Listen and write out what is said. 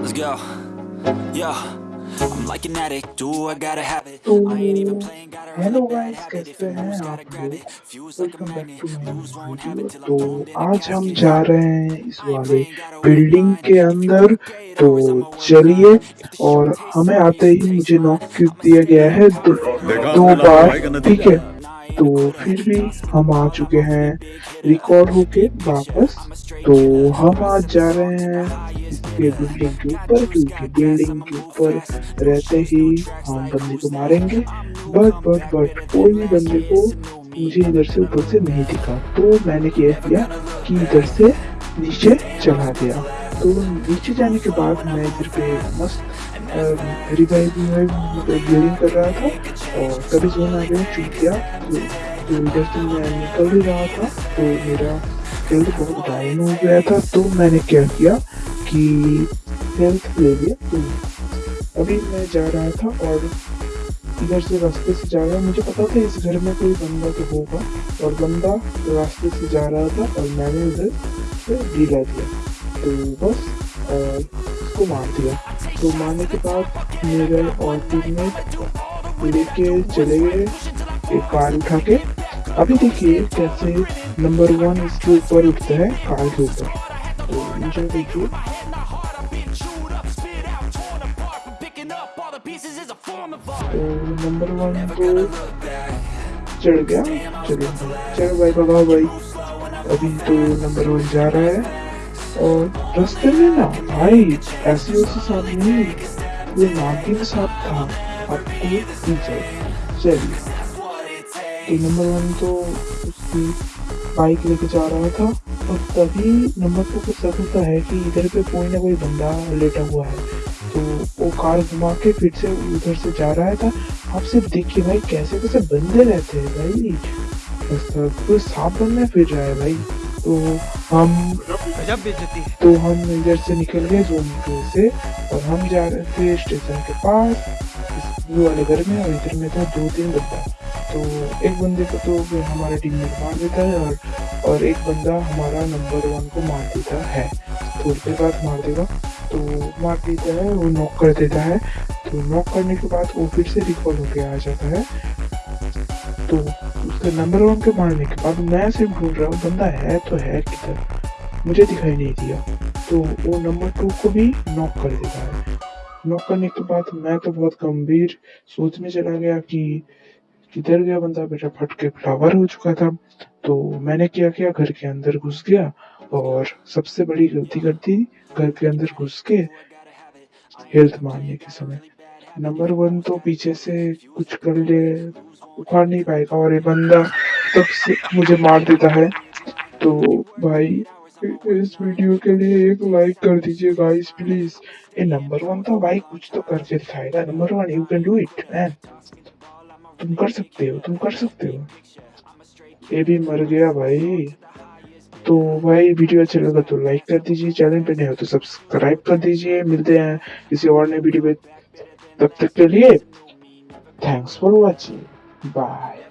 let's go. Yo, I'm like an addict, do I gotta have it. तो I ain't even playing, gotta have hello guys. If कैसे it हैं आप gotta grab लोग it. Fuse like a welcome back magnet, to my lose won't have video it till I'm तो thrown in a आज हम casket. जा रहे हैं इस I ain't वाले बिल्डिंग के अंदर तो चलिए the और हमें so आते ही मुझे. नॉक क्यूब दिया गया है दो, दो बार ठीक है तो फिर भी हम आ चुके हैं रिकॉर्ड होके वापस। तो हम आज जा रहे हैं इसके बिल्डिंग के ऊपर, क्योंकि बिल्डिंग के ऊपर रहते ही हम बंदे को मारेंगे। बट बट बट कोई भी बंदे को मुझे इधर से ऊपर से नहीं दिखा। तो मैंने क्या किया कि इधर से नीचे चला गया। तो नीचे जाने के बाद मैं इधर पे मस्त रिवाइव बिल्डिंग कर रहा था और तभी जो आ गया चूक गया तो, इधर से मैं निकल ही रहा था तो मेरा हेल्थ बहुत डाउन हो गया था तो मैंने क्या किया कि हेल्थ ले लिया। तो अभी मैं जा रहा था और इधर से रास्ते से जा रहा मुझे पता था इस घर में कोई बंदा तो होगा और बंदा रास्ते से जा रहा था और मैंने उधर से ढीला दिया। तो बस और उसको मार दिया। तो मारने के बाद मेरे और टीममेट लेके चले गए एक कार उठा के अभी देखिए कैसे नंबर वन इसके ऊपर उठता है कार के ऊपर। तो नीचे देखिए। तो नंबर वन तो चढ़ गया। चलो चलो भाई, बाबा भाई। अभी तो नंबर वन जा रहा है। रास्ते में ना भाई, ऐसे वैसे साहब नहीं ये नागिन साहब था आपको पीछे चलिए तो नंबर वन तो उसकी बाइक लेके जा रहा था, और तभी नंबर टू को शक होता है कि इधर पे कोई ना कोई बंदा लेटा हुआ है। तो वो कार घुमा के फिर से उधर से जा रहा था। आप सिर्फ़ देखिए भाई कैसे कैसे बंदे रहते हैं भाई। कोई सांप बनने फिर रहा है भाई। तो हम गजब बेइज्जती तो हम इधर से निकल गए जोन टू से और हम जा रहे थे स्टेशन के पास ब्लू वाले घर में और इधर में था दो तीन बंदा। तो एक बंदे को तो फिर हमारा टीम में मार देता है और और एक बंदा हमारा नंबर वन को मार देता है। थोड़ी देर बाद मार देगा। तो मार देता है वो नॉक कर देता है। तो नॉक करने के बाद वो फिर से रिकॉल होकर आ जाता है। तो उसके नंबर वन के मारने के बाद मैं सिर्फ़ ढूंढ रहा हूँ, बंदा है तो है किधर? मुझे दिखाई नहीं दिया। तो वो नंबर टू को भी नॉक कर देता है। नॉक करने के बाद मैं तो बहुत गंभीर सोच में चला गया कि किधर गया बंदा? बेटा फट के फ्लावर हो चुका था। तो मैंने क्या किया? घर के अंदर घुस गया और सबसे बड़ी गलती कर दी, घर के अंदर घुस के हेल्थ मारने के समय। नंबर वन तो पीछे से कुछ कर ले, उखाड़ नहीं पाएगा और ये बंदा तब से मुझे मार देता है। तो भाई, इस वीडियो के लिए एक लाइक कर दीजिए गाइस प्लीज़ ये नंबर वन तो भाई कुछ तो करके दिखाएगा। Number one you can do it man तुम कर सकते हो, तुम कर सकते हो। ये भी मर गया भाई। तो भाई, वीडियो अच्छा लगा तो लाइक कर दीजिए। चैनल पे नए हो तो सब्सक्राइब कर दीजिए। मिलते हैं किसी और नए वीडियो में तब तक के लिए थैंक्स फॉर वाचिंग बाय